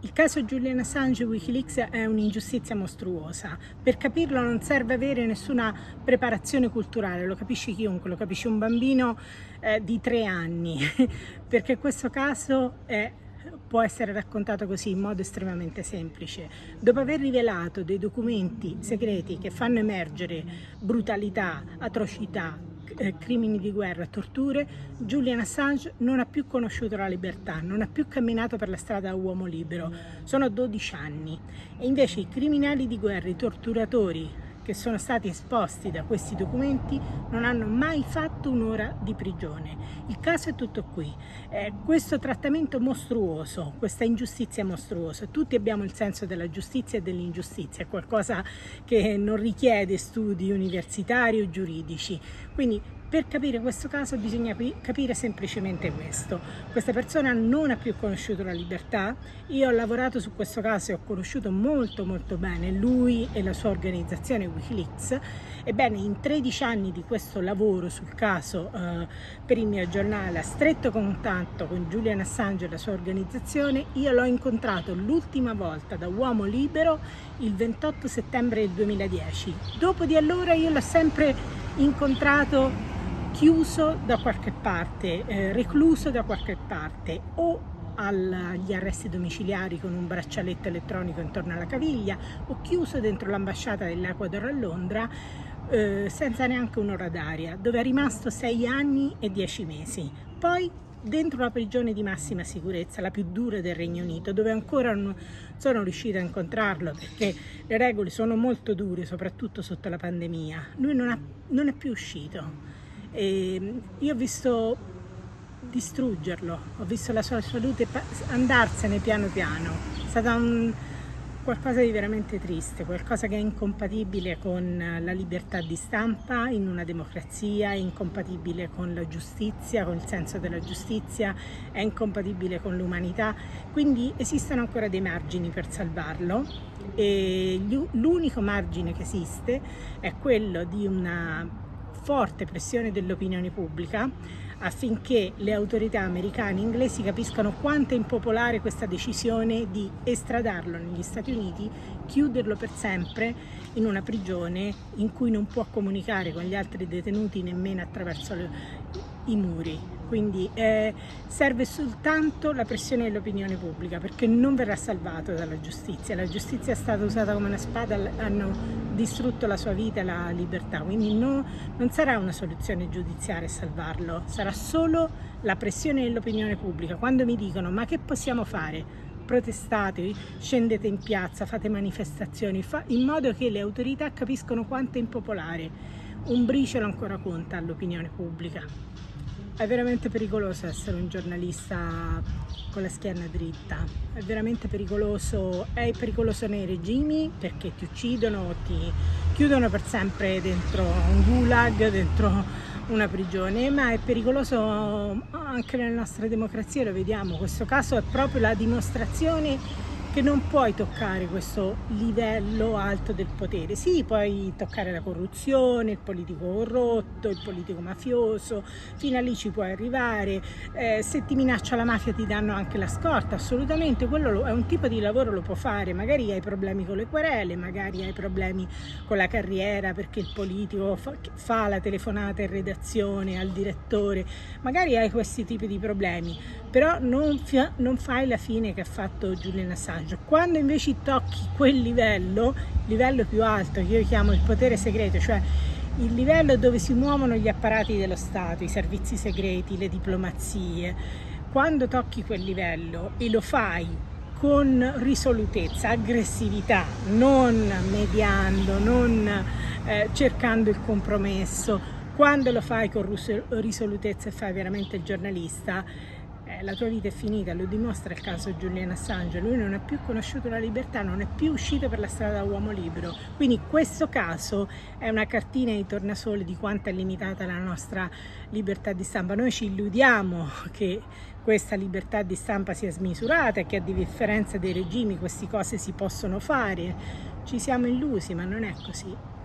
Il caso Julian Assange Wikileaks è un'ingiustizia mostruosa. Per capirlo non serve avere nessuna preparazione culturale, lo capisce chiunque, lo capisce un bambino eh, di tre anni, perché questo caso è può essere raccontato così in modo estremamente semplice. Dopo aver rivelato dei documenti segreti che fanno emergere brutalità, atrocità, eh, crimini di guerra, torture, Julian Assange non ha più conosciuto la libertà, non ha più camminato per la strada a uomo libero. Sono 12 anni e invece i criminali di guerra, i torturatori, che sono stati esposti da questi documenti non hanno mai fatto un'ora di prigione. Il caso è tutto qui. Eh, questo trattamento mostruoso, questa ingiustizia mostruosa, tutti abbiamo il senso della giustizia e dell'ingiustizia, è qualcosa che non richiede studi universitari o giuridici. Quindi per capire questo caso bisogna capire semplicemente questo. Questa persona non ha più conosciuto la libertà, io ho lavorato su questo caso e ho conosciuto molto molto bene lui e la sua organizzazione Wikileaks. Ebbene, in 13 anni di questo lavoro sul caso eh, per il mio giornale, a stretto contatto con Julian Assange e la sua organizzazione, io l'ho incontrato l'ultima volta da uomo libero il 28 settembre del 2010. Dopo di allora io l'ho sempre incontrato chiuso da qualche parte, eh, recluso da qualche parte o agli arresti domiciliari con un braccialetto elettronico intorno alla caviglia o chiuso dentro l'ambasciata dell'Ecuador a Londra eh, senza neanche un'ora d'aria, dove è rimasto sei anni e dieci mesi. Poi dentro la prigione di massima sicurezza, la più dura del Regno Unito, dove ancora non sono riuscita a incontrarlo perché le regole sono molto dure, soprattutto sotto la pandemia. Lui non, ha, non è più uscito e io ho visto distruggerlo, ho visto la sua salute andarsene piano piano, è stata un, qualcosa di veramente triste, qualcosa che è incompatibile con la libertà di stampa in una democrazia, è incompatibile con la giustizia, con il senso della giustizia, è incompatibile con l'umanità, quindi esistono ancora dei margini per salvarlo e l'unico margine che esiste è quello di una forte pressione dell'opinione pubblica affinché le autorità americane e inglesi capiscano quanto è impopolare questa decisione di estradarlo negli Stati Uniti, chiuderlo per sempre in una prigione in cui non può comunicare con gli altri detenuti nemmeno attraverso i muri. Quindi eh, serve soltanto la pressione dell'opinione pubblica perché non verrà salvato dalla giustizia, la giustizia è stata usata come una spada, hanno distrutto la sua vita e la libertà, quindi no, non sarà una soluzione giudiziaria salvarlo, sarà solo la pressione dell'opinione pubblica, quando mi dicono ma che possiamo fare? protestate, scendete in piazza, fate manifestazioni, fa in modo che le autorità capiscono quanto è impopolare. Un briciolo ancora conta all'opinione pubblica. È veramente pericoloso essere un giornalista con la schiena dritta, è veramente pericoloso, è pericoloso nei regimi perché ti uccidono, ti chiudono per sempre dentro un gulag, dentro una prigione, ma è pericoloso anche nelle nostre democrazie, lo vediamo, questo caso è proprio la dimostrazione che non puoi toccare questo livello alto del potere. Sì, puoi toccare la corruzione, il politico corrotto, il politico mafioso, fino a lì ci puoi arrivare. Eh, se ti minaccia la mafia ti danno anche la scorta, assolutamente, quello è un tipo di lavoro lo può fare. Magari hai problemi con le querele, magari hai problemi con la carriera perché il politico fa, fa la telefonata in redazione al direttore, magari hai questi tipi di problemi, però non, non fai la fine che ha fatto Julian Assange messaggio. Quando invece tocchi quel livello, livello più alto, che io chiamo il potere segreto, cioè il livello dove si muovono gli apparati dello Stato, i servizi segreti, le diplomazie, quando tocchi quel livello e lo fai con risolutezza, aggressività, non mediando, non eh, cercando il compromesso, quando lo fai con risolutezza e fai veramente il giornalista, la tua vita è finita, lo dimostra il caso Julian Assange, lui non ha più conosciuto la libertà, non è più uscito per la strada da uomo libero, quindi questo caso è una cartina di tornasole di quanto è limitata la nostra libertà di stampa. Noi ci illudiamo che questa libertà di stampa sia smisurata e che a differenza dei regimi queste cose si possono fare, ci siamo illusi ma non è così.